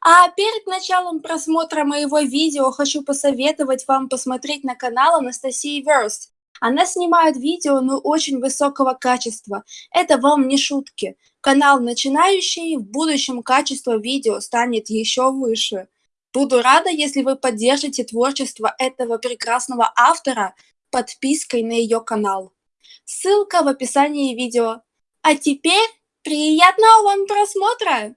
А перед началом просмотра моего видео хочу посоветовать вам посмотреть на канал Анастасии Верст. Она снимает видео, но очень высокого качества. Это вам не шутки. Канал начинающий, в будущем качество видео станет еще выше. Буду рада, если вы поддержите творчество этого прекрасного автора подпиской на ее канал. Ссылка в описании видео. А теперь приятного вам просмотра!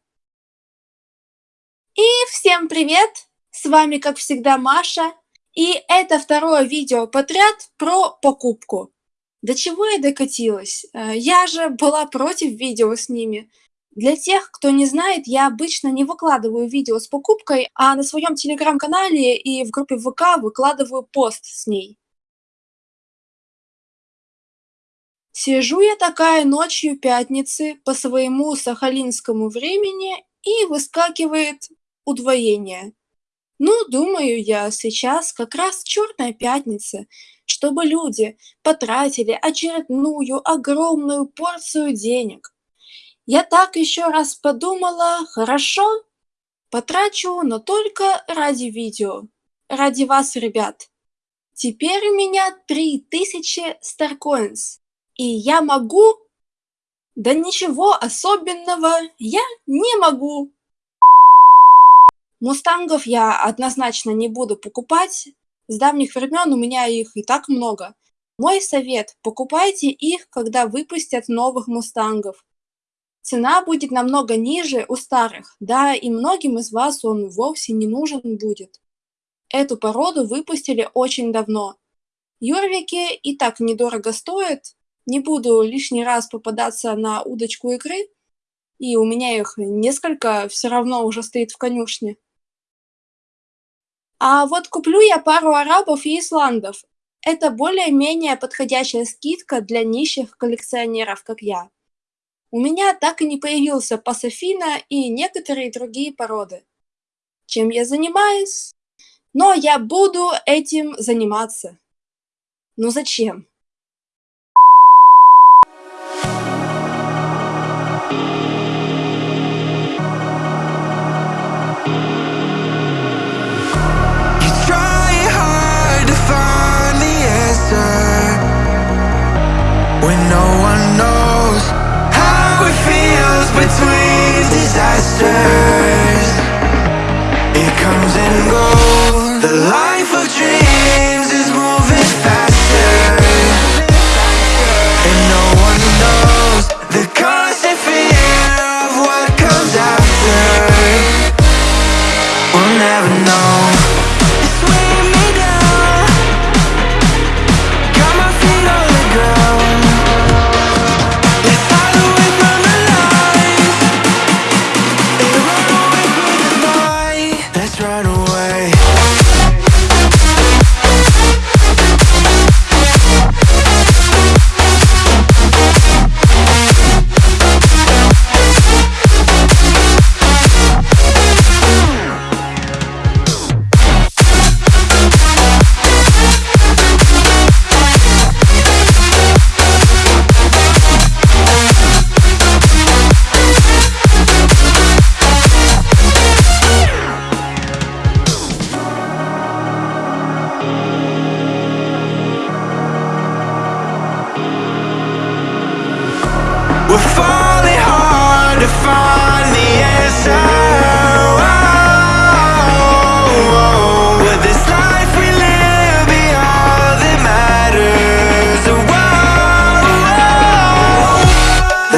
И всем привет! С вами, как всегда, Маша. И это второе видео подряд про покупку. До чего я докатилась? Э, я же была против видео с ними. Для тех, кто не знает, я обычно не выкладываю видео с покупкой, а на своем телеграм-канале и в группе ВК выкладываю пост с ней. Сижу я такая ночью пятницы по своему сахалинскому времени и выскакивает удвоение. Ну, думаю я, сейчас как раз черная пятница, чтобы люди потратили очередную огромную порцию денег. Я так еще раз подумала, хорошо, потрачу, но только ради видео, ради вас, ребят. Теперь у меня 3000 Starcoins, и я могу... Да ничего особенного я не могу. Мустангов я однозначно не буду покупать. С давних времен у меня их и так много. Мой совет – покупайте их, когда выпустят новых мустангов. Цена будет намного ниже у старых, да и многим из вас он вовсе не нужен будет. Эту породу выпустили очень давно. Юрвики и так недорого стоят, не буду лишний раз попадаться на удочку игры, и у меня их несколько все равно уже стоит в конюшне. А вот куплю я пару арабов и исландов. Это более-менее подходящая скидка для нищих коллекционеров, как я. У меня так и не появился пасофина и некоторые другие породы. Чем я занимаюсь? Но я буду этим заниматься. Ну зачем? disasters. It comes and goes. The light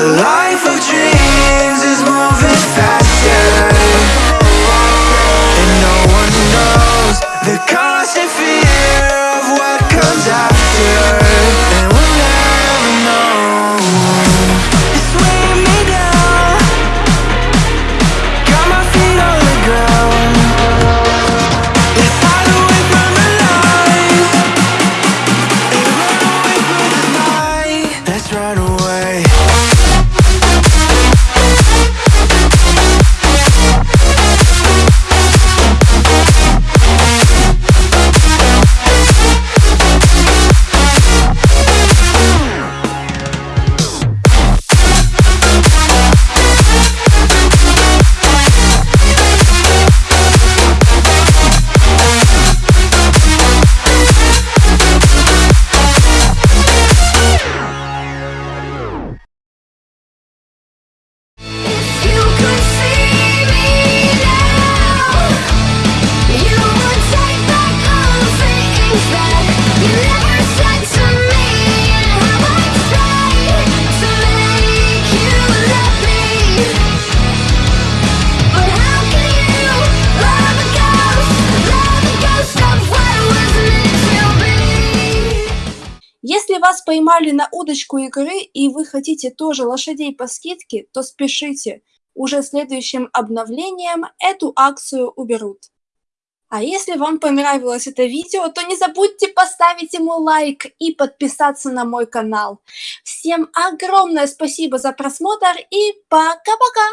alive поймали на удочку игры и вы хотите тоже лошадей по скидке, то спешите. Уже следующим обновлением эту акцию уберут. А если вам понравилось это видео, то не забудьте поставить ему лайк и подписаться на мой канал. Всем огромное спасибо за просмотр и пока-пока!